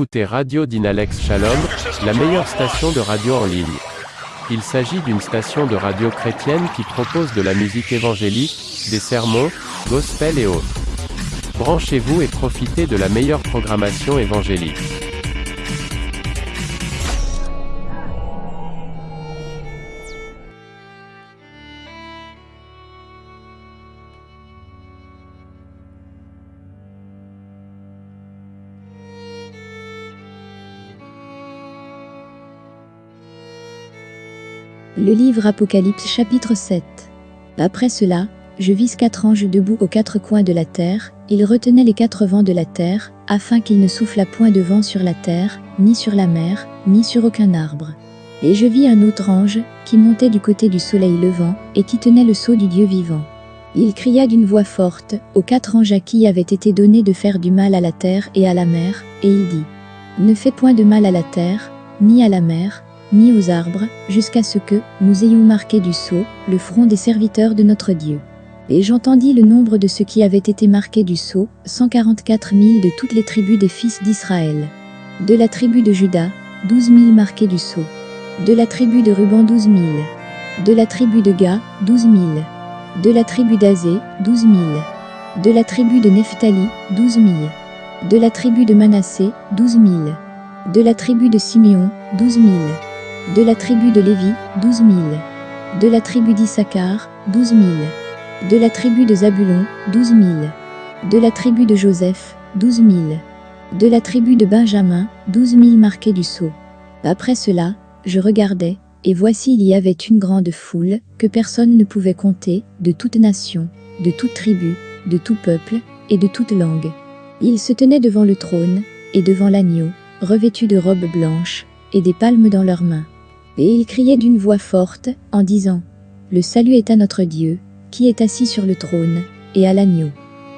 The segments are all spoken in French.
écoutez Radio Dynalex Shalom, la meilleure station de radio en ligne. Il s'agit d'une station de radio chrétienne qui propose de la musique évangélique, des sermons, gospel et autres. Branchez-vous et profitez de la meilleure programmation évangélique. Le livre Apocalypse chapitre 7. Après cela, je vis quatre anges debout aux quatre coins de la terre, ils retenaient les quatre vents de la terre, afin qu'il ne soufflât point de vent sur la terre, ni sur la mer, ni sur aucun arbre. Et je vis un autre ange, qui montait du côté du soleil levant, et qui tenait le sceau du Dieu vivant. Il cria d'une voix forte, aux quatre anges à qui avait été donné de faire du mal à la terre et à la mer, et il dit, Ne fais point de mal à la terre, ni à la mer, ni aux arbres, jusqu'à ce que nous ayons marqué du sceau le front des serviteurs de notre Dieu. Et j'entendis le nombre de ceux qui avaient été marqués du sceau, 144 000 de toutes les tribus des fils d'Israël. De la tribu de Juda, 12 000 marqués du sceau. De la tribu de Ruban, 12 000. De la tribu de Ga, 12 000. De la tribu d'Azé, 12 000. De la tribu de Nephtali, 12 000. De la tribu de Manassé, 12 000. De la tribu de Siméon, 12 000. De la tribu de Lévi, 12 000. De la tribu d'Issachar, 12 000. De la tribu de Zabulon, 12 000. De la tribu de Joseph, 12 000. De la tribu de Benjamin, 12 000 marqués du sceau. Après cela, je regardais, et voici il y avait une grande foule, que personne ne pouvait compter, de toute nation, de toute tribu, de tout peuple, et de toute langue. Ils se tenaient devant le trône, et devant l'agneau, revêtus de robes blanches, et des palmes dans leurs mains. Et ils criaient d'une voix forte, en disant, Le salut est à notre Dieu, qui est assis sur le trône, et à l'agneau.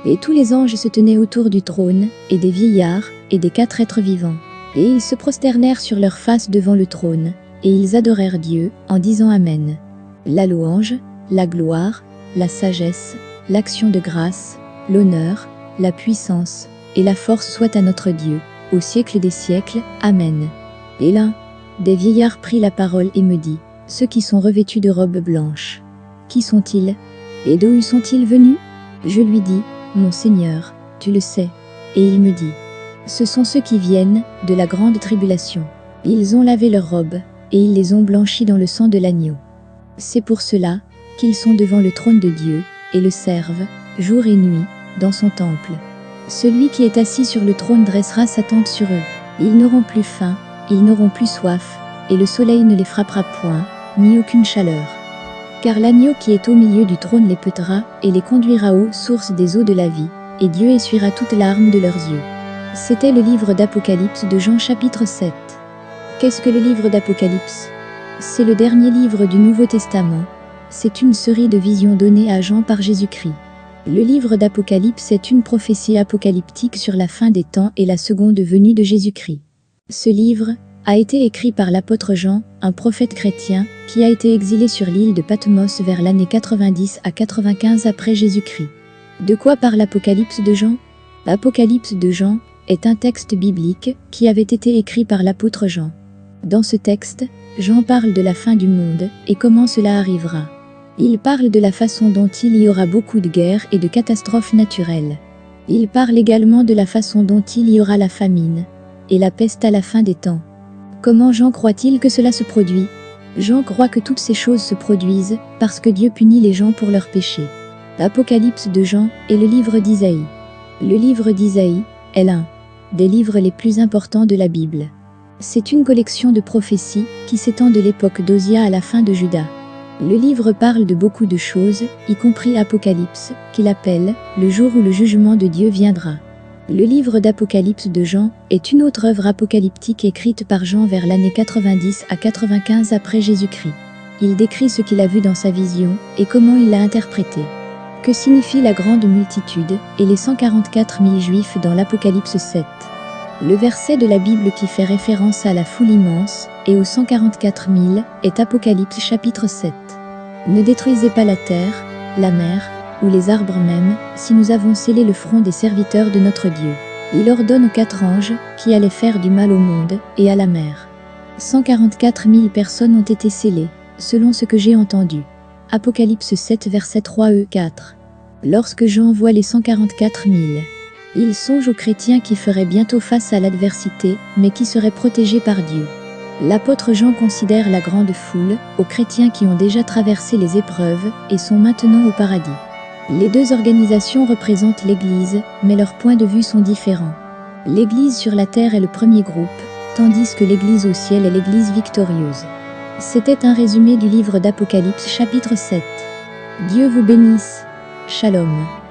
Et tous les anges se tenaient autour du trône, et des vieillards, et des quatre êtres vivants. Et ils se prosternèrent sur leurs faces devant le trône, et ils adorèrent Dieu, en disant Amen. La louange, la gloire, la sagesse, l'action de grâce, l'honneur, la puissance, et la force soit à notre Dieu, au siècle des siècles. Amen. Et l'un, des vieillards prit la parole et me dit, Ceux qui sont revêtus de robes blanches. Qui sont-ils? Et d'où sont-ils venus? Je lui dis, Mon Seigneur, tu le sais. Et il me dit, Ce sont ceux qui viennent de la grande tribulation. Ils ont lavé leurs robes, et ils les ont blanchies dans le sang de l'agneau. C'est pour cela qu'ils sont devant le trône de Dieu, et le servent, jour et nuit, dans son temple. Celui qui est assis sur le trône dressera sa tente sur eux. Ils n'auront plus faim, ils n'auront plus soif, et le soleil ne les frappera point, ni aucune chaleur. Car l'agneau qui est au milieu du trône les peutera, et les conduira aux sources des eaux de la vie, et Dieu essuiera toutes larmes de leurs yeux. C'était le livre d'Apocalypse de Jean chapitre 7. Qu'est-ce que le livre d'Apocalypse? C'est le dernier livre du Nouveau Testament. C'est une série de visions données à Jean par Jésus-Christ. Le livre d'Apocalypse est une prophétie apocalyptique sur la fin des temps et la seconde venue de Jésus-Christ. Ce livre a été écrit par l'apôtre Jean, un prophète chrétien, qui a été exilé sur l'île de Patmos vers l'année 90 à 95 après Jésus-Christ. De quoi parle l'Apocalypse de Jean? L'Apocalypse de Jean est un texte biblique qui avait été écrit par l'apôtre Jean. Dans ce texte, Jean parle de la fin du monde et comment cela arrivera. Il parle de la façon dont il y aura beaucoup de guerres et de catastrophes naturelles. Il parle également de la façon dont il y aura la famine et la peste à la fin des temps. Comment Jean croit-il que cela se produit? Jean croit que toutes ces choses se produisent parce que Dieu punit les gens pour leurs péchés. L'Apocalypse de Jean est le livre d'Isaïe. Le livre d'Isaïe est l'un des livres les plus importants de la Bible. C'est une collection de prophéties qui s'étend de l'époque d'Osia à la fin de Judas. Le livre parle de beaucoup de choses, y compris Apocalypse, qu'il appelle le jour où le jugement de Dieu viendra. Le livre d'Apocalypse de Jean est une autre œuvre apocalyptique écrite par Jean vers l'année 90 à 95 après Jésus-Christ. Il décrit ce qu'il a vu dans sa vision et comment il l'a interprété. Que signifie la grande multitude et les 144 000 juifs dans l'Apocalypse 7 Le verset de la Bible qui fait référence à la foule immense et aux 144 000 est Apocalypse chapitre 7. Ne détruisez pas la terre, la mer, ou les arbres même, si nous avons scellé le front des serviteurs de notre Dieu. Il ordonne aux quatre anges, qui allaient faire du mal au monde, et à la mer. 144 000 personnes ont été scellées, selon ce que j'ai entendu. Apocalypse 7 verset 3 e 4. Lorsque Jean voit les 144 000, il songe aux chrétiens qui feraient bientôt face à l'adversité, mais qui seraient protégés par Dieu. L'apôtre Jean considère la grande foule, aux chrétiens qui ont déjà traversé les épreuves et sont maintenant au paradis. Les deux organisations représentent l'Église, mais leurs points de vue sont différents. L'Église sur la terre est le premier groupe, tandis que l'Église au ciel est l'Église victorieuse. C'était un résumé du livre d'Apocalypse chapitre 7. Dieu vous bénisse. Shalom.